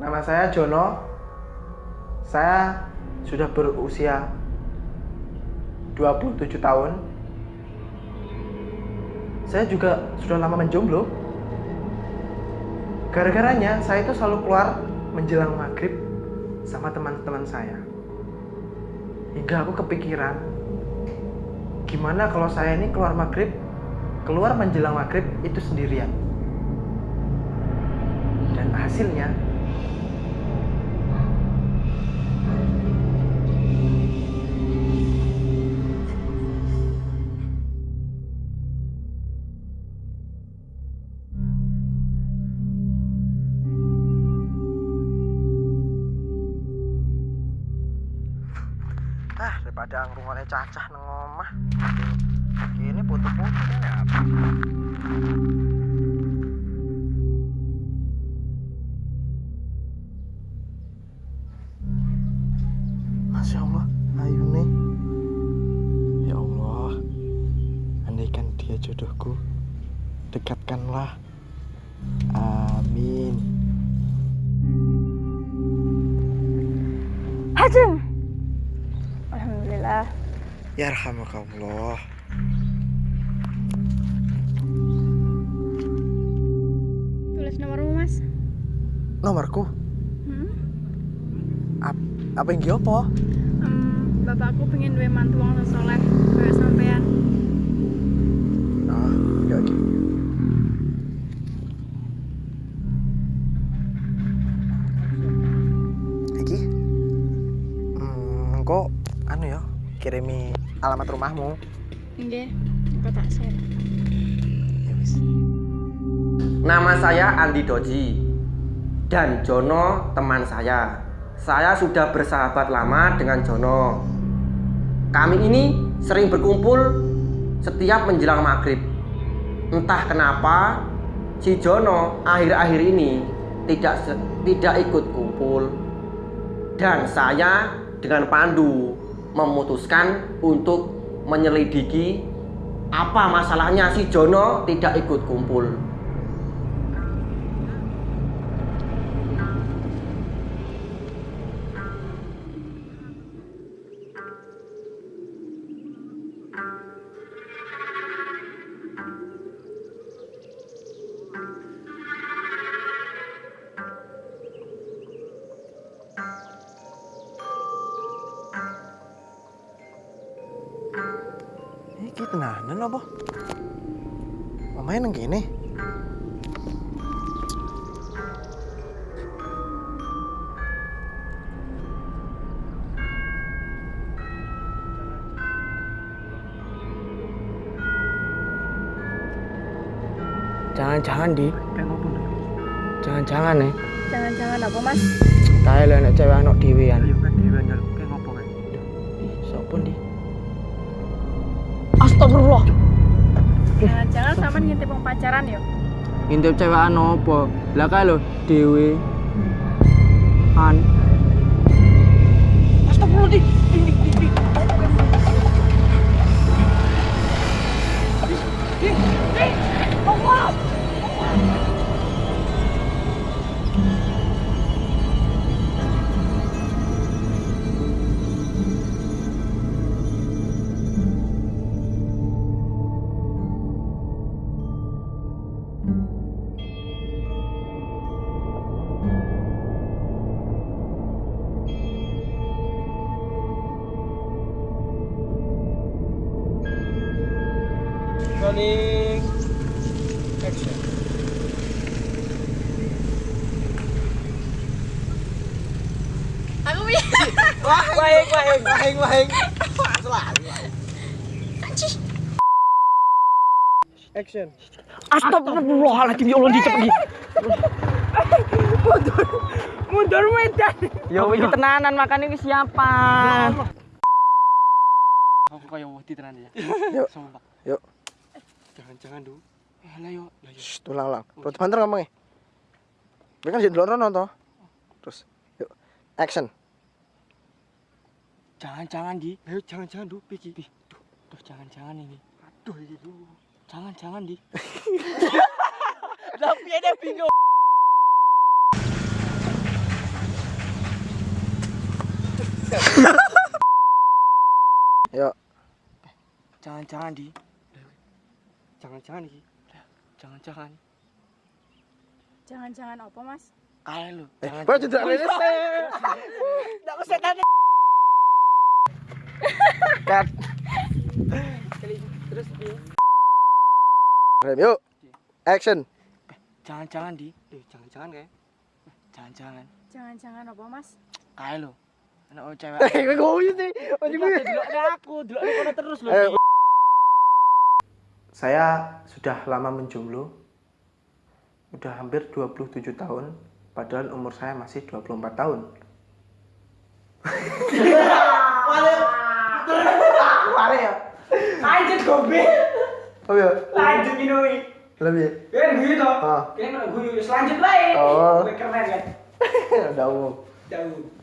nama saya Jono. Saya sudah berusia 27 tahun. Saya juga sudah lama menjomblo. Gara-garanya saya itu selalu keluar menjelang maghrib sama teman-teman saya. Hingga aku kepikiran, gimana kalau saya ini keluar maghrib, keluar menjelang maghrib itu sendirian. Dan hasilnya daripada ngrungokne cacah nang omah. Ini putu-putu. Ya apa Masya Allah ayu nih. Ya Allah andaikan dia jodohku dekatkanlah. Amin. Hajeng. Alhamdulillah. Yarhamukallah Tulis nomormu, Mas. nomorku Hmm? Ap- apa yang giopo Em, bapakku pengen duwe mantu wong soleh kaya sampean. ah ya iki iki hmm, kok anu ya kirimi alamat rumahmu Nggih, aku tak share. ya Nama saya Andi Doji dan Jono teman saya. Saya sudah bersahabat lama dengan Jono. Kami ini sering berkumpul setiap menjelang maghrib. Entah kenapa si Jono akhir-akhir ini tidak tidak ikut kumpul dan saya dengan Pandu memutuskan untuk menyelidiki apa masalahnya si Jono tidak ikut kumpul. Iki tenanan apa? Mamae nang kene Jangan-jangan di, jangan-jangan nih. Jangan-jangan apa, Mas? Lho nek cewek anak kan ngopo kan Astagfirullah. Jangan-jangan sampean ngintip wong pacaran ya? Intip cewek apa? Lah kae lho dhewe. An. Astagfirullah di. Di, di, rolling action Aku bisa. wahing wahing wahing wahing selalu action Astagfirullahaladzim ya Allah dicep iki. Mundur. Mundur medan. Ya iki tenanan makane wis siapan. Aku kaya wedi tenan ya. Yuk. Sumpah. Yuk. Jangan-jangan du. Eh, lah yo, lah yo. Shh, ulang ulang Roti banter ngomongnya Mereka kan jadi rono toh Terus Yuk Action Jangan-jangan di. Ayo jangan-jangan du piki. Pi, Duh, duh jangan-jangan ini. Aduh ini du. Jangan-jangan di. Tapi ada bingung. Yuk. Jangan-jangan di. Jangan-jangan di. Jangan-jangan. Jangan-jangan apa, Mas? Kayak lu. Eh, Jangan. Pak tidak lele. Enggak usah tanya. Cut. Terus Rem, yuk. Action. jangan-jangan di. Eh, jangan-jangan kayak. Jangan-jangan. Jangan-jangan apa, Mas? Kayak lu. Anak oh, cewek. Eh, gue ngomong sih. Aku, dulu aku terus lu. Saya sudah lama menjomblo. Udah hampir 27 tahun, padahal umur saya masih 24 tahun. Mare ya. Lanjut gobe. Oh ya, Lanjut minum. lebih. Kan gue toh. Kan gue selanjut bae. Oh. Keren kan. Udah umum. Jauh.